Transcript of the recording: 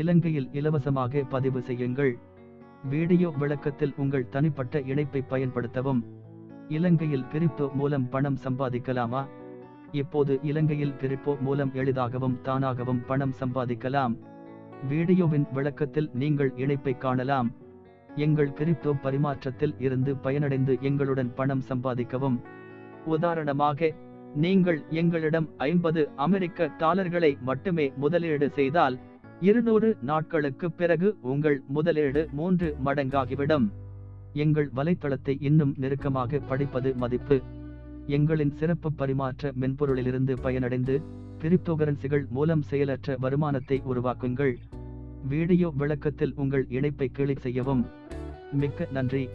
இலங்கையில் இலவசமாக பதிவு செய்யுங்கள். வீடியோ விளக்கத்தில் உங்கள் தனிப்பட்ட இணைப்பை பயன்படுத்தவும். இலங்கையில் கிரிப்டோ மூலம் பணம் சம்பாதிக்கலாமா? இப்போது இலங்கையில் கிரிப்டோ மூலம் எளிதாகவும் தானாகவும் பணம் சம்பாதிக்கலாம். வீடியோவின் விளக்கத்தில் நீங்கள் இணைப்பை காணலாம். எங்கள் கிரிப்டோ பரிமாற்றத்தில் இருந்து பயனடைந்து எங்களுடன் பணம் சம்பாதிக்கவும். உதாரணமாக நீங்கள் எங்களிடம் ஐம்பது அமெரிக்க டாலர்களை மட்டுமே முதலீடு செய்தால் இருநூறு நாட்களுக்கு பிறகு உங்கள் முதலீடு மூன்று மடங்காகிவிடும். எங்கள் வலைத்தளத்தை இன்னும் நெருக்கமாக படிப்பது மதிப்பு. எங்களின் சிறப்பு பரிமாற்ற மென்பொருளிலிருந்து பயனடைந்து கிரிப்டோகரன்சிகள் மூலம் செயலற்ற வருமானத்தை உருவாக்குங்கள். வீடியோ விளக்கத்தில் உங்கள் இணைப்பை கிளிக் செய்யவும். மிக்க நன்றி.